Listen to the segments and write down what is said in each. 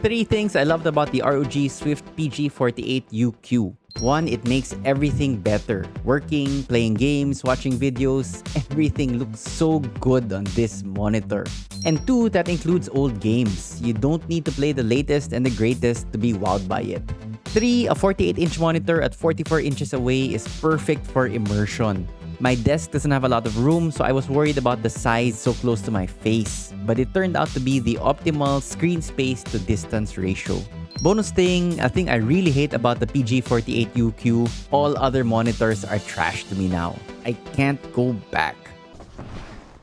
Three things I loved about the ROG Swift PG48UQ. One, it makes everything better. Working, playing games, watching videos, everything looks so good on this monitor. And two, that includes old games. You don't need to play the latest and the greatest to be wowed by it. 3. A 48-inch monitor at 44 inches away is perfect for immersion. My desk doesn't have a lot of room, so I was worried about the size so close to my face. But it turned out to be the optimal screen space to distance ratio. Bonus thing, a thing I really hate about the PG48UQ, all other monitors are trash to me now. I can't go back.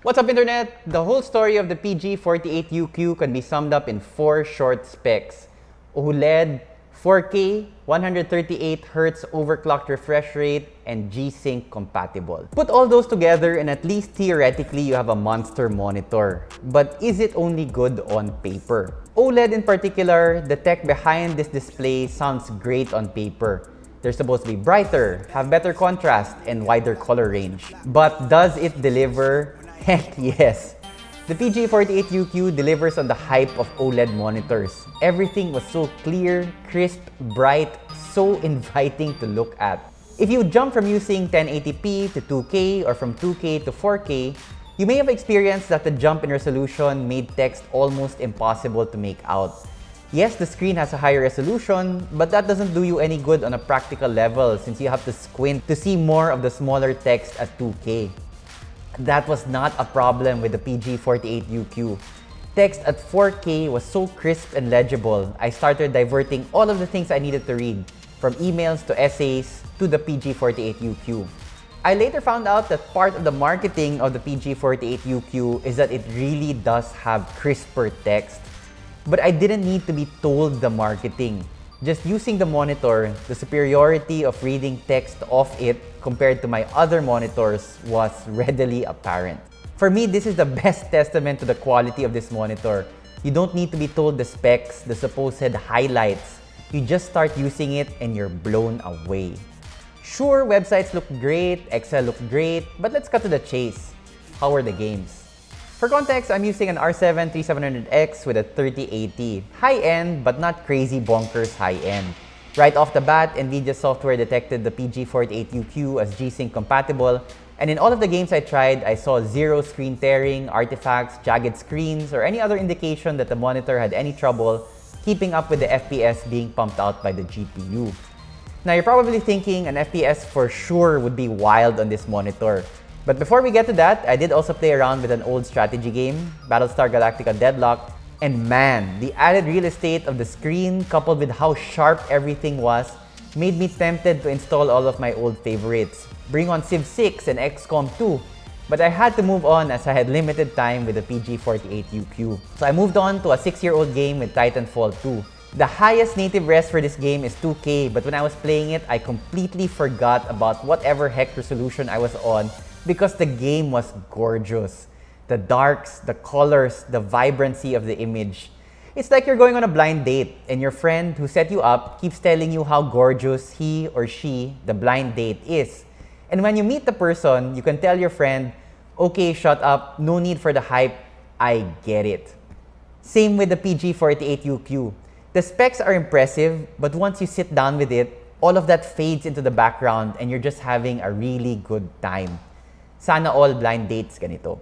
What's up internet? The whole story of the PG48UQ can be summed up in four short specs. OLED, 4K, 138Hz overclocked refresh rate, and G-Sync compatible. Put all those together and at least theoretically you have a monster monitor. But is it only good on paper? OLED in particular, the tech behind this display sounds great on paper. They're supposed to be brighter, have better contrast, and wider color range. But does it deliver? Heck yes! The PG48UQ delivers on the hype of OLED monitors. Everything was so clear, crisp, bright, so inviting to look at. If you jump from using 1080p to 2K or from 2K to 4K, you may have experienced that the jump in resolution made text almost impossible to make out. Yes, the screen has a higher resolution, but that doesn't do you any good on a practical level since you have to squint to see more of the smaller text at 2K. That was not a problem with the PG48UQ. Text at 4K was so crisp and legible, I started diverting all of the things I needed to read, from emails to essays to the PG48UQ. I later found out that part of the marketing of the PG48UQ is that it really does have crisper text. But I didn't need to be told the marketing. Just using the monitor, the superiority of reading text off it compared to my other monitors was readily apparent. For me, this is the best testament to the quality of this monitor. You don't need to be told the specs, the supposed highlights. You just start using it and you're blown away. Sure, websites look great, Excel look great, but let's cut to the chase. How are the games? For context, I'm using an R7 3700X with a 3080. High-end, but not crazy bonkers high-end. Right off the bat, NVIDIA software detected the PG48UQ as G-Sync compatible, and in all of the games I tried, I saw zero screen tearing, artifacts, jagged screens, or any other indication that the monitor had any trouble keeping up with the FPS being pumped out by the GPU. Now you're probably thinking an FPS for sure would be wild on this monitor, but before we get to that, I did also play around with an old strategy game, Battlestar Galactica Deadlock, and man, the added real estate of the screen coupled with how sharp everything was made me tempted to install all of my old favorites. Bring on Civ 6 and XCOM 2. But I had to move on as I had limited time with the PG48UQ. So I moved on to a 6-year-old game with Titanfall 2. The highest native res for this game is 2K, but when I was playing it, I completely forgot about whatever heck resolution I was on because the game was gorgeous. The darks, the colors, the vibrancy of the image. It's like you're going on a blind date and your friend who set you up keeps telling you how gorgeous he or she, the blind date, is. And when you meet the person, you can tell your friend, okay, shut up, no need for the hype, I get it. Same with the PG48UQ. The specs are impressive, but once you sit down with it, all of that fades into the background and you're just having a really good time. Sana all blind dates ganito.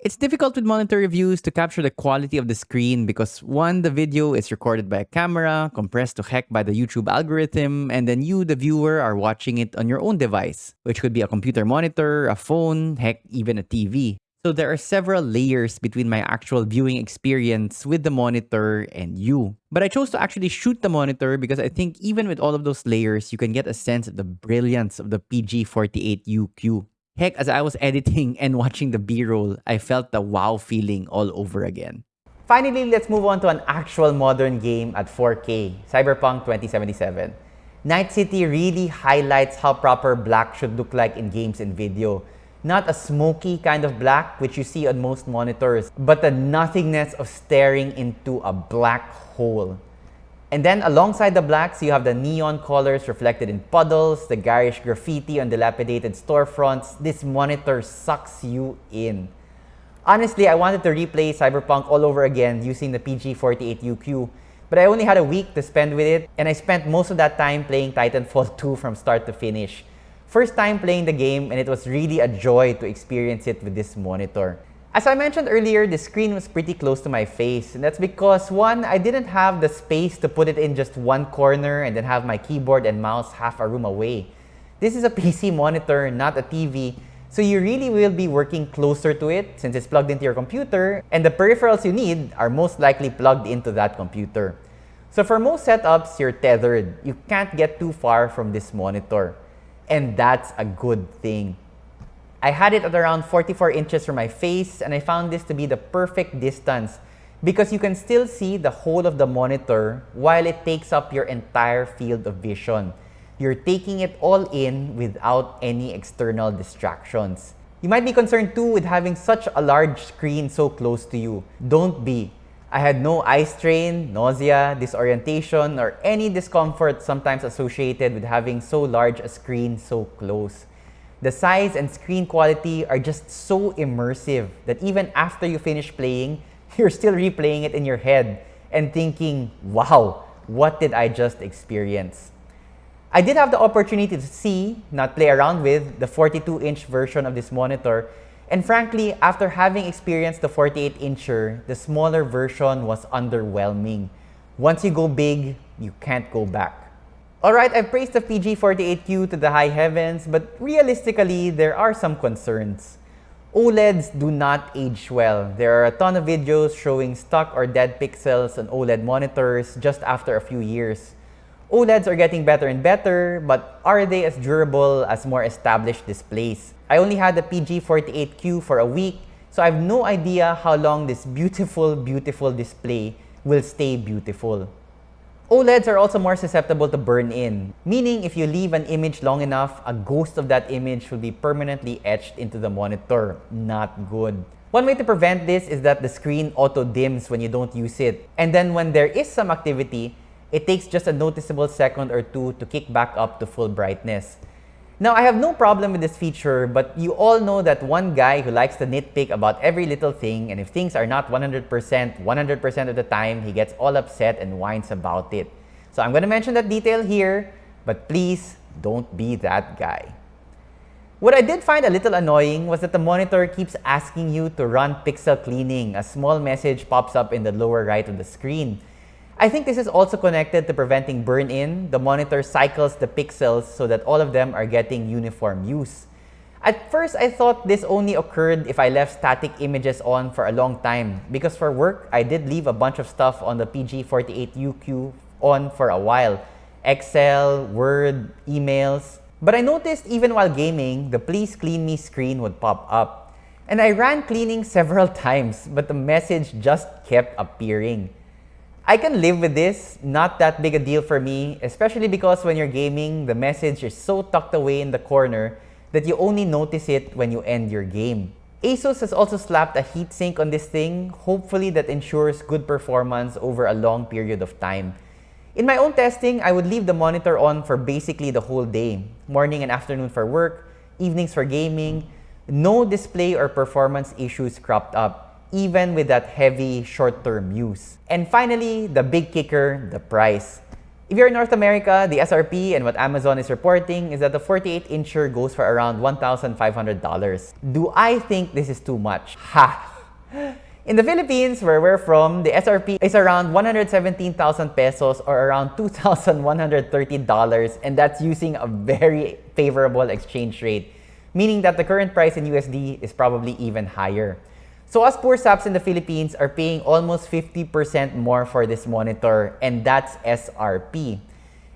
It's difficult with monitor reviews to capture the quality of the screen because one, the video is recorded by a camera, compressed to heck by the YouTube algorithm, and then you, the viewer, are watching it on your own device, which could be a computer monitor, a phone, heck, even a TV. So there are several layers between my actual viewing experience with the monitor and you. But I chose to actually shoot the monitor because I think even with all of those layers, you can get a sense of the brilliance of the PG48UQ. Heck, as I was editing and watching the B-roll, I felt the wow feeling all over again. Finally, let's move on to an actual modern game at 4K, Cyberpunk 2077. Night City really highlights how proper black should look like in games and video. Not a smoky kind of black, which you see on most monitors, but the nothingness of staring into a black hole. And then alongside the blacks, you have the neon colors reflected in puddles, the garish graffiti on dilapidated storefronts. This monitor sucks you in. Honestly, I wanted to replay Cyberpunk all over again using the PG48UQ, but I only had a week to spend with it, and I spent most of that time playing Titanfall 2 from start to finish. First time playing the game, and it was really a joy to experience it with this monitor. As I mentioned earlier, the screen was pretty close to my face, and that's because one, I didn't have the space to put it in just one corner and then have my keyboard and mouse half a room away. This is a PC monitor, not a TV, so you really will be working closer to it since it's plugged into your computer and the peripherals you need are most likely plugged into that computer. So for most setups, you're tethered. You can't get too far from this monitor. And that's a good thing. I had it at around 44 inches from my face and I found this to be the perfect distance because you can still see the whole of the monitor while it takes up your entire field of vision you're taking it all in without any external distractions. You might be concerned too with having such a large screen so close to you. Don't be. I had no eye strain, nausea, disorientation, or any discomfort sometimes associated with having so large a screen so close. The size and screen quality are just so immersive that even after you finish playing, you're still replaying it in your head and thinking, wow, what did I just experience? I did have the opportunity to see, not play around with, the 42-inch version of this monitor. And frankly, after having experienced the 48-incher, the smaller version was underwhelming. Once you go big, you can't go back. Alright, I've praised the PG48Q to the high heavens, but realistically, there are some concerns. OLEDs do not age well. There are a ton of videos showing stuck or dead pixels on OLED monitors just after a few years. OLEDs are getting better and better, but are they as durable as more established displays? I only had the PG48Q for a week, so I have no idea how long this beautiful, beautiful display will stay beautiful. OLEDs are also more susceptible to burn-in, meaning if you leave an image long enough, a ghost of that image will be permanently etched into the monitor. Not good. One way to prevent this is that the screen auto-dims when you don't use it. And then when there is some activity, it takes just a noticeable second or two to kick back up to full brightness. Now, I have no problem with this feature, but you all know that one guy who likes to nitpick about every little thing, and if things are not 100%, 100% of the time, he gets all upset and whines about it. So I'm going to mention that detail here, but please don't be that guy. What I did find a little annoying was that the monitor keeps asking you to run pixel cleaning. A small message pops up in the lower right of the screen. I think this is also connected to preventing burn-in. The monitor cycles the pixels so that all of them are getting uniform use. At first, I thought this only occurred if I left static images on for a long time because for work, I did leave a bunch of stuff on the PG48UQ on for a while. Excel, Word, emails. But I noticed even while gaming, the please clean me screen would pop up. And I ran cleaning several times, but the message just kept appearing. I can live with this, not that big a deal for me, especially because when you're gaming, the message is so tucked away in the corner that you only notice it when you end your game. ASUS has also slapped a heatsink on this thing, hopefully that ensures good performance over a long period of time. In my own testing, I would leave the monitor on for basically the whole day, morning and afternoon for work, evenings for gaming. No display or performance issues cropped up even with that heavy short-term use. And finally, the big kicker, the price. If you're in North America, the SRP and what Amazon is reporting is that the 48-incher goes for around $1,500. Do I think this is too much? Ha! In the Philippines, where we're from, the SRP is around 117,000 pesos or around $2,130 and that's using a very favorable exchange rate, meaning that the current price in USD is probably even higher. So us poor saps in the Philippines are paying almost 50% more for this monitor and that's SRP.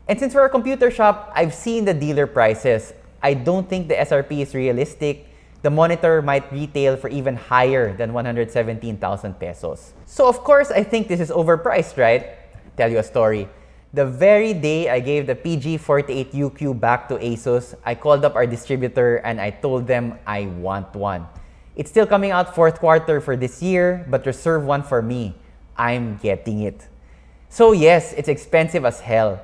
And since we're a computer shop, I've seen the dealer prices. I don't think the SRP is realistic. The monitor might retail for even higher than 117,000 pesos. So of course, I think this is overpriced, right? Tell you a story. The very day I gave the PG48UQ back to ASUS, I called up our distributor and I told them I want one. It's still coming out fourth quarter for this year, but reserve one for me. I'm getting it. So yes, it's expensive as hell.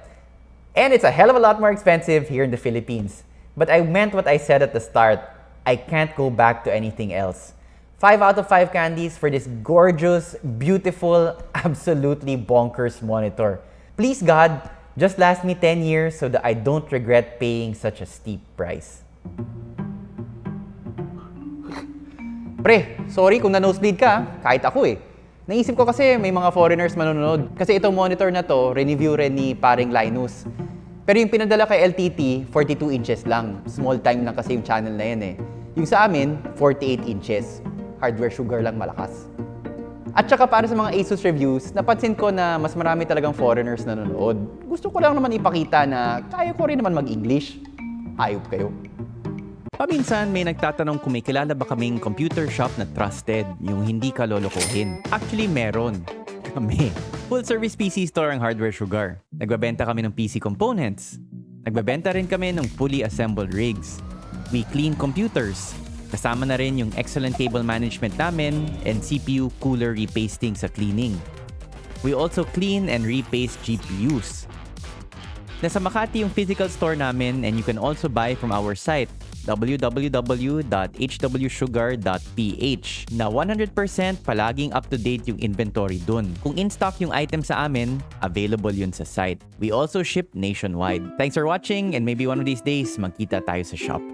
And it's a hell of a lot more expensive here in the Philippines. But I meant what I said at the start. I can't go back to anything else. 5 out of 5 candies for this gorgeous, beautiful, absolutely bonkers monitor. Please God, just last me 10 years so that I don't regret paying such a steep price. Pre, sorry kung na-nosebleed ka, kahit ako eh. Naisip ko kasi may mga foreigners manonood. Kasi itong monitor na to, review rin ni paring Linus. Pero yung pinadala kay LTT, 42 inches lang. Small time lang kasi yung channel na yan eh. Yung sa amin, 48 inches. Hardware sugar lang malakas. At saka para sa mga ASUS reviews, napansin ko na mas marami talagang foreigners na nanonood. Gusto ko lang naman ipakita na kaya ko rin naman mag-English. Hayop kayo. Paminsan may nagtatanong kung may kilala ba kaming computer shop na trusted, yung hindi ka lolokohin. Actually, meron. Kami. Full service PC store ang Hardware Sugar. Nagbabenta kami ng PC components. Nagbabenta rin kami ng fully assembled rigs. We clean computers. Kasama na rin yung excellent cable management namin and CPU cooler repasting sa cleaning. We also clean and repaste GPUs. Nasa Makati yung physical store namin and you can also buy from our site www.hwsugar.ph na 100% palaging up-to-date yung inventory dun. Kung in-stock yung item sa amin, available yun sa site. We also ship nationwide. Thanks for watching and maybe one of these days magkita tayo sa shop.